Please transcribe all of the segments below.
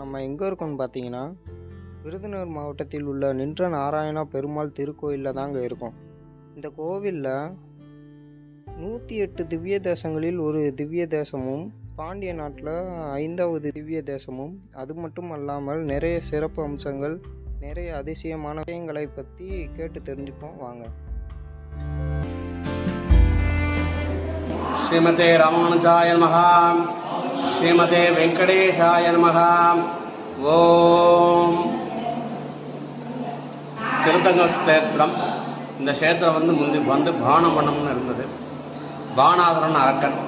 நம்ம எங்கே இருக்கோம்னு பார்த்தீங்கன்னா விருதுநகர் மாவட்டத்தில் உள்ள நின்ற நாராயணா பெருமாள் திருக்கோயிலில் தாங்க இருக்கும். இந்த கோவிலில் நூற்றி எட்டு திவ்ய தேசங்களில் ஒரு திவ்ய தேசமும் பாண்டிய நாட்டில் ஐந்தாவது திவ்ய தேசமும் அது மட்டும் அல்லாமல் நிறைய சிறப்பு அம்சங்கள் நிறைய அதிசயமான விஷயங்களை பற்றி கேட்டு தெரிஞ்சுப்போம். வாங்க. ஸ்ரீமதே ராமானுஜாய மகா ஸ்ரீமதே வெங்கடேஷாய நமः ஓம். திருத்தங்கல் ஸ்தேத்திரம். இந்த க்ஷேத்திரம் வந்து முந்தி வந்து பானமண்டம்னு இருந்தது. பானாதரன் அரக்கன்.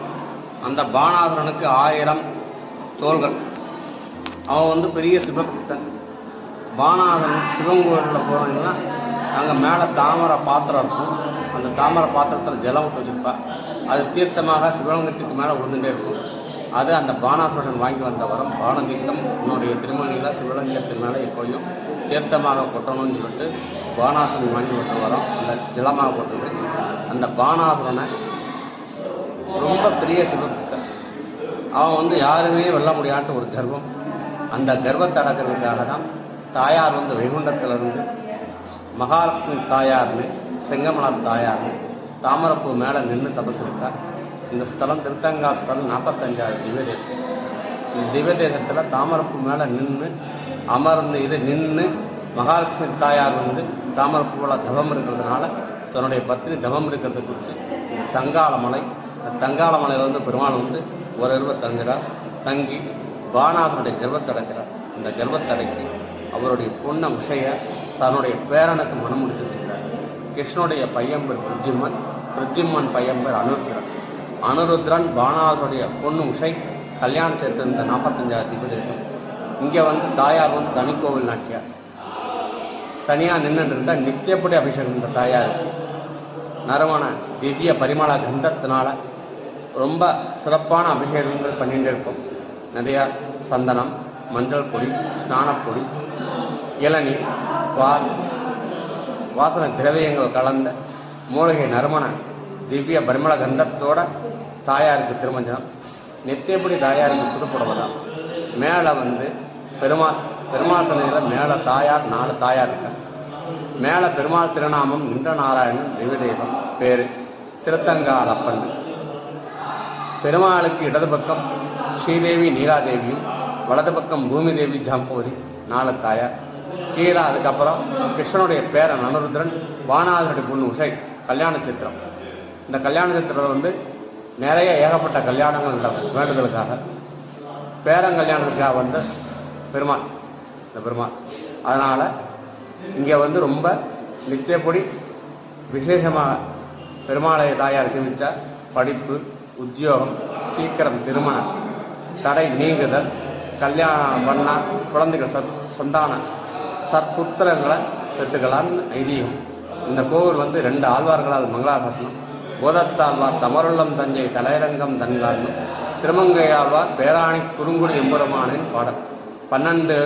அந்த பானாதரனுக்கு ஆயிரம் தோள்கள். அவன் வந்து பெரிய சிவபக்தன். பானாதரன் சிவன் கோயிலில் போனீங்கன்னா அங்கே மேலே தாமரை பாத்திரம் இருக்கும். அந்த தாமரை பாத்திரத்தில் ஜலம் விட்டு வச்சுருப்பா. அது தீர்த்தமாக சிவலிங்கத்துக்கு மேலே விழுந்துகிட்டே இருக்கும். அது அந்த பானாசுரன் வாங்கி வந்த வரம் பானதீர்த்தம். உன்னுடைய திருமணியில் சிவலிங்கத்தினால மேலே எப்போயும் தீர்த்தமாக கொட்டணும்னு சொல்லிட்டு பானாசுரன் வாங்கி வந்த வரம் அந்த ஜலமாக கொட்டது அந்த பானாசுரனை ரொம்ப பெரிய சிவபக்தன் அவன் வந்து யாருமே வெல்ல முடியாத ஒரு கர்வம். அந்த கர்வத்தை அடக்கிறதுக்காக தான் தாயார் வந்து வைகுண்டத்திலிருந்து மகாலட்சுமி தாயார்னு செங்கமலா தாயார்னு தாமரப்பூ மேலே நின்று தபஸ் இருக்கா இந்த ஸ்தலம் திருத்தங்கா ஸ்தலம் நாற்பத்தஞ்சாவது திவ்யதேசம். இந்த திவ்ய தேசத்தில் தாமரப்பு மேலே நின்று அமர்ந்து இது நின்று மகாலட்சுமி தாயார் வந்து தாமரப்பூவில் தவம் இருக்கிறதுனால தன்னுடைய பத்னி தவம் இருக்கிறத குறித்து இந்த தங்கால மலை இந்த மலையில் வந்து பெருமாள் வந்து ஒரு இரவு தங்குகிறார் தங்கி பானாசனுடைய கர்வத்தை அடைக்கிறார். இந்த கர்வத்தடைக்கு அவருடைய பொண்ணை உஷைய தன்னுடைய பேரனுக்கு மனம் முடிச்சு வச்சுக்கிறார் கிருஷ்ணனுடைய பையன் பேர் பிருத்திமன் பிருத்திமன் பையன் பேர் அனுருத்ரன். அனுருத்ரன் பானாசுடைய பொண்ணு உஷை கல்யாணம் சேர்த்திருந்த நாற்பத்தஞ்சாயிரத்தி நாற்பத்தஞ்சாயிரம் திபதேசம் இங்கே வந்து தாயார் வந்து தனிக்கோவில் நாட்டியார். தனியாக நின்றுட்டு இருந்தால் நித்தியப்படி அபிஷேகம் இந்த தாயார். நறுமண திவ்ய பரிமள கந்தத்தினால ரொம்ப சிறப்பான அபிஷேகங்கள் பண்ணிட்டு இருக்கும். நிறையா சந்தனம் மஞ்சள் பொடி ஸ்நானப்பொடி இளநீர் பால் வாசனை திரவியங்கள் கலந்த மூலிகை நறுமண திவ்ய பரிமள கந்தத்தோட தாயாருக்கு திருமஞ்சனம். நித்தியப்படி தாயாருக்கு புதுப்படுவதா மேலே வந்து பெருமாள் பெருமாள் சன்னதியில் மேலே தாயார் நாலு தாயார் இருக்காங்க. மேலே பெருமாள் திருநாமம் நின்ற நாராயணன் தெய்வதெய்வம் பேர் திருத்தங்காலப்பன் பெருமாளுக்கு இடது பக்கம் ஸ்ரீதேவி நீலாதேவியும் வலது பக்கம் பூமி தேவி ஜாம்பூரி நாலு தாயார். கீழே அதுக்கப்புறம் கிருஷ்ணனுடைய பேரன் அனுருத்ரன் வானாதனுடைய பொண்ணு உஷை கல்யாண சித்திரம். இந்த கல்யாண சித்திரத்தை வந்து நிறைய ஏகப்பட்ட கல்யாணங்கள் நடக்கும் வேண்டுதலுக்காக பேரங்கல்யாணத்துக்காக வந்து பெருமாள் இந்த பெருமாள். அதனால் இங்கே வந்து ரொம்ப நித்தியப்படி விசேஷமாக பெருமாளை தாயார் சேமித்தா படிப்பு உத்தியோகம் சீக்கிரம் திருமணம் தடை நீங்குதல் கல்யாணம் பண்ணால் குழந்தைகள் சத் சந்தானம் சற்புத்திரங்களை பெற்றுக்கலான்னு ஐதீகம். இந்த கோவில் வந்து ரெண்டு ஆழ்வார்களால் மங்களாசாசனம். போதத்தாழ்வார் தமருள்ளம் தஞ்சை தலையரங்கம் தன்காலும் திருமங்கையாழ்வார் பேராணி குறுங்குடி எம்பெருமானின் பாடல். பன்னெண்டு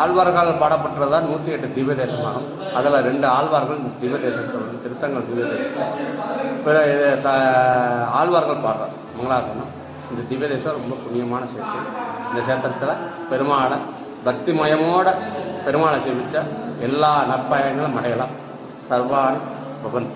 ஆழ்வார்கள் பாடப்பட்டதுதான் நூற்றி எட்டு திவ்ய தேசமாகும். அதில் ரெண்டு ஆழ்வார்கள் திவ்ய தேசத்தை வந்து திருத்தங்கள் திவ்ய தேசத்தை பிற இது த ஆழ்வார்கள் பாடுறார் மங்களாசனம். இந்த திவ்ய தேசம் ரொம்ப புண்ணியமான சேத்திரம் இந்த சேத்திரத்தில் பெருமாளை பக்திமயமோட பெருமாளை சேவிச்சா எல்லா நற்பயங்களும் அடையலாம். சர்வாணி பவன்